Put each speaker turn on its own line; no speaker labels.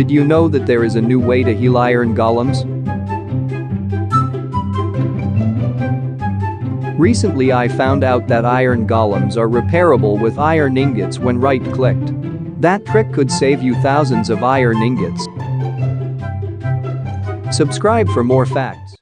Did you know that there is a new way to heal iron golems? Recently I found out that iron golems are repairable with iron ingots when right-clicked. That trick could save you thousands of iron ingots. Subscribe for more facts.